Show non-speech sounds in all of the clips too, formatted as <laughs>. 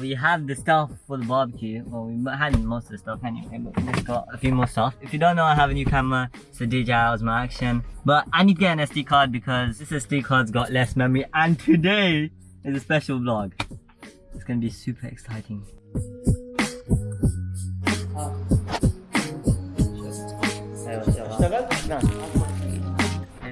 We have the stuff for the barbecue. Well, we had most of the stuff anyway, but we just got a few more stuff. If you don't know, I have a new camera. It's a DJI Osmo Action. But I need to get an SD card because this SD card's got less memory. And today is a special vlog. It's gonna be super exciting.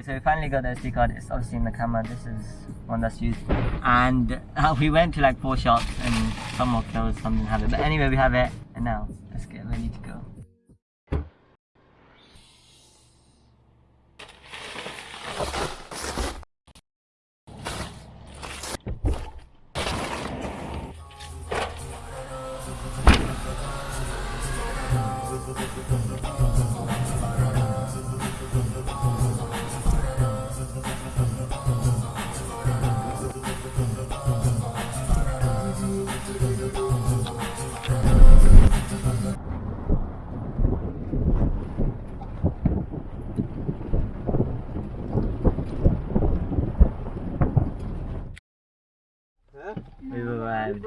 So we finally got the SD card. It's obviously in the camera. This is one that's used. And uh, we went to like four shops and some more clothes, some didn't have it. But anyway, we have it. And now, let's get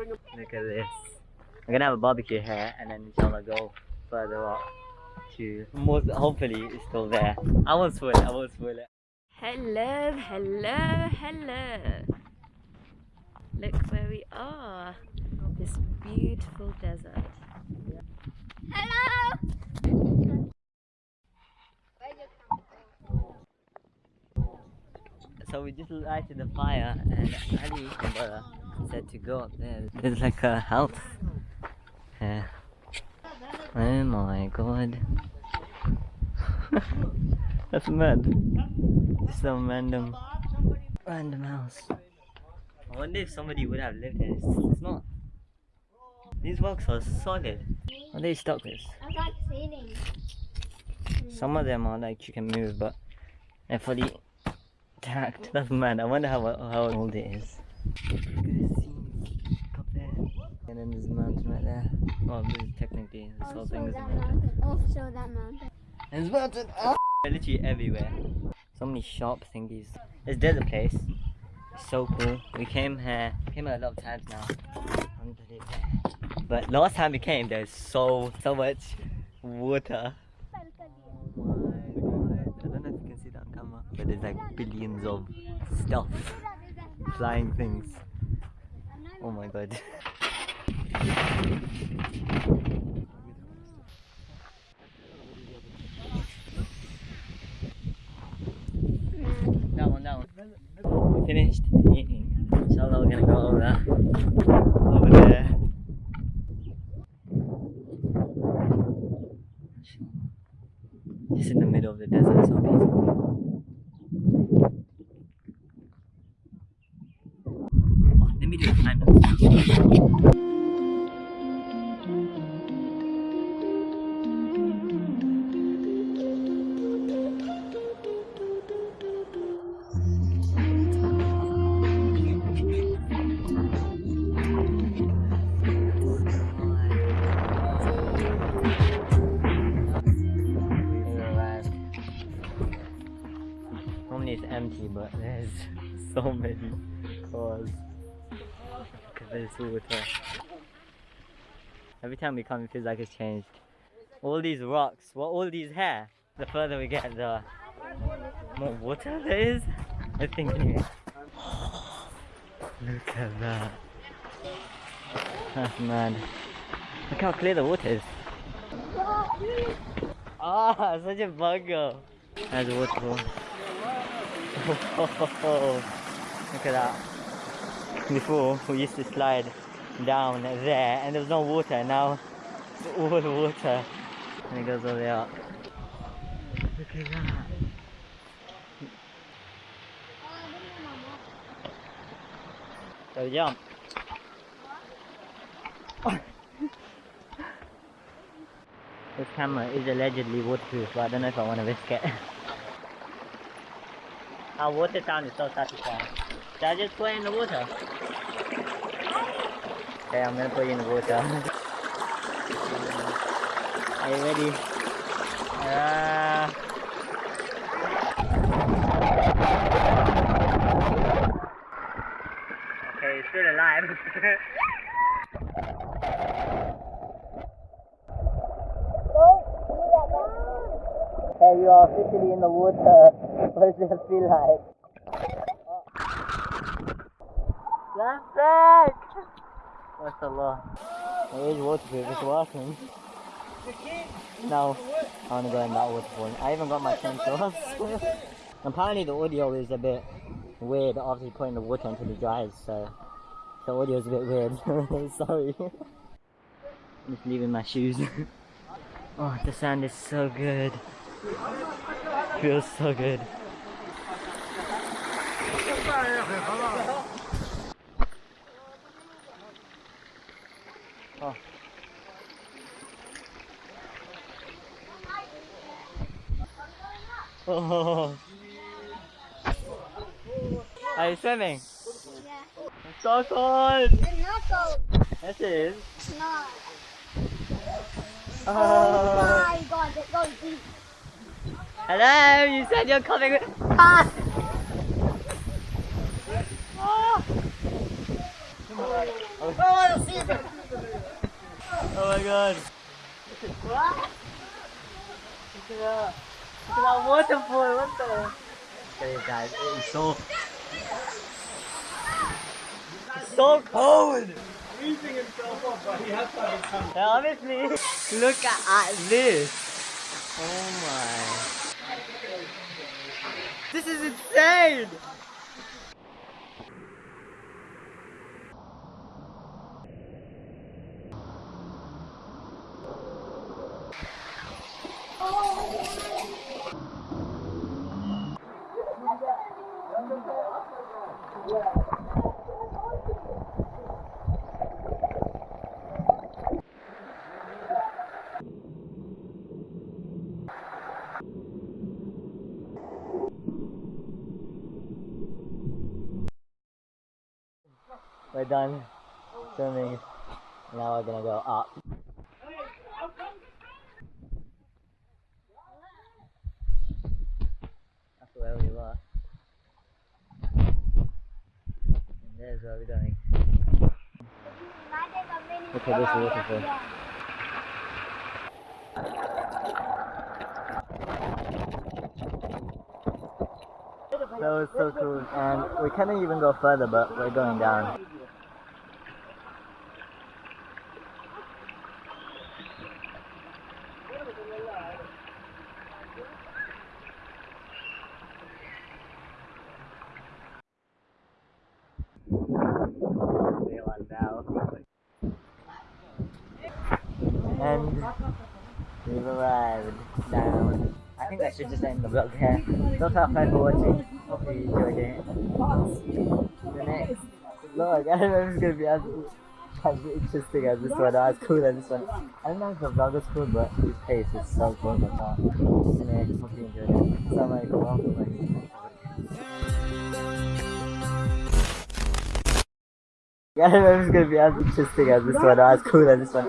Look at this. I'm gonna have a barbecue here and then inshallah go further up to most hopefully it's still there. I won't spoil it, I won't spoil it. Hello, hello, hello. Look where we are. This beautiful desert. Hello. So we just lighted the fire and Ali my brother said to go up there. There's like a house. Yeah. Oh my god. <laughs> That's mad. Some random random house. I wonder if somebody would have lived here. It's, it's not. These blocks are solid. Are they stuck with? I like ceiling. Some of them are like you can move, but they're fully tacked. <laughs> That's mad. I wonder how how old it is. Look at this scene up there, and then there's a mountain right there. Well, this is technically this whole Oh, thing is a that mountain. Oh, show that mountain. And there's mountain. Ah! They're literally everywhere. So many sharp thingies. This desert place. It's so cool. We came here. Came here a lot of times now. But last time we came, there's so so much water. Oh my god. I don't know if you can see that on camera, but there's like billions of stuff, flying things. Oh my god. <laughs> That one, that. Finished. Inshallah, we're gonna go over there. Empty, but there's <laughs> so many cars. At this water. Every time we come, it feels like it's changed. All these rocks, what all these hair, the further we get, the more water there is. I think anyway. <gasps> Look at that. That's mad. Look how clear the water is. Ah, <laughs> such a bugger. That's a waterfall. <laughs> Look at that. Before, we used to slide down there and there was no water. Now, it's all water. And it goes all the way up. Look at that. So jump. <laughs> This camera is allegedly waterproof, but I don't know if I want to risk it. Our water is so satisfying. Should I just put it in the water? Okay, I'm gonna put it in the water. <laughs> Are you ready? Ah. Okay, it's still alive. <laughs> Hey, you are officially in the water. <laughs> What does it feel like? That's a lot. It is waterproof, it's working. No, I want to go in that waterfall. I even got my chainsaws. <laughs> Apparently the audio is a bit weird after you put in the water until it dries, so the audio is a bit weird. <laughs> Sorry. I'm just leaving my shoes. oh, the sand is so good. Feels so good. Oh. Oh. Are you swimming? Yeah. It's so cold! It's not cold. Yes, it is. It's not. Oh. Oh my god, it goes deep. Hello, you said you're coming with. Ah! Ah! Oh. oh my god. Look at that. Look at that. Look at that waterfall. What the? Look at guys. It is so. It's so cold. Freezing himself off, but he has to have. Obviously. Look at, at this. Oh my. This is insane. Oh. We're done swimming. Now we're gonna go up. That's where we were. And there's where we're going. Look at this waterfall. That was so cool. And we can't even go further, but we're going down. And we've arrived down. I think I should just end the vlog here. So thanks for watching. Hopefully you enjoyed it. The next vlog, <laughs> I don't know if it's gonna be as, as interesting as this one or as cool as this one. I don't know if the vlog is cool, but his face is so cool. But you enjoyed it. Assalamualaikum wabarakatuh. <laughs> I don't know if it's gonna be as interesting as this one or as cool as this one.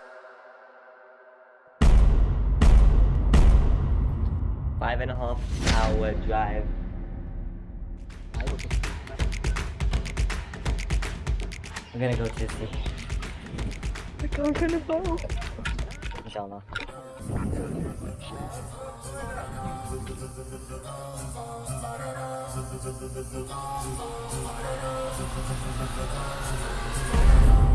Five and a half hour drive. I'm gonna go to the city. I'm gonna go. Inshallah. Thank you.